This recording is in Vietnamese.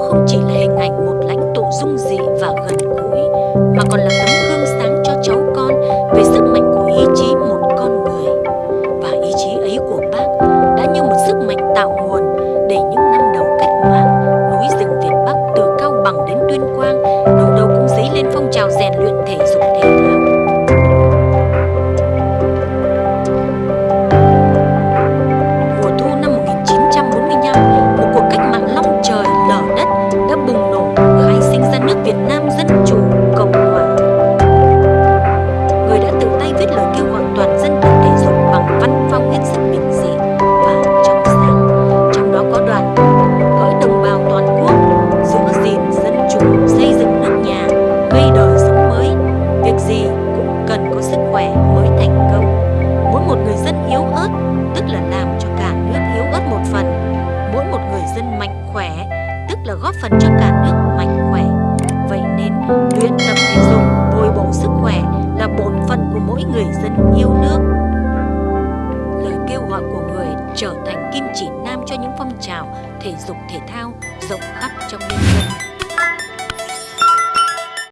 không chỉ là hình ảnh một lãnh tụ dung dị và gần gũi mà còn là tấm gương sáng cho cháu con về sức mạnh của ý chí một con người. Và ý chí ấy của bác đã như một sức mạnh tạo nguồn để những năm đầu cách mạng, núi rừng Việt Bắc từ Cao Bằng đến Tuyên Quang đâu đâu cũng dấy lên phong trào rèn luyện thể dục thể phần cho cả nước mạnh khỏe vậy nên luyện tập thể dục, bồi bổ sức khỏe là bổn phận của mỗi người dân yêu nước. Lời kêu gọi của người trở thành kim chỉ nam cho những phong trào thể dục thể thao rộng khắp trong nhân dân.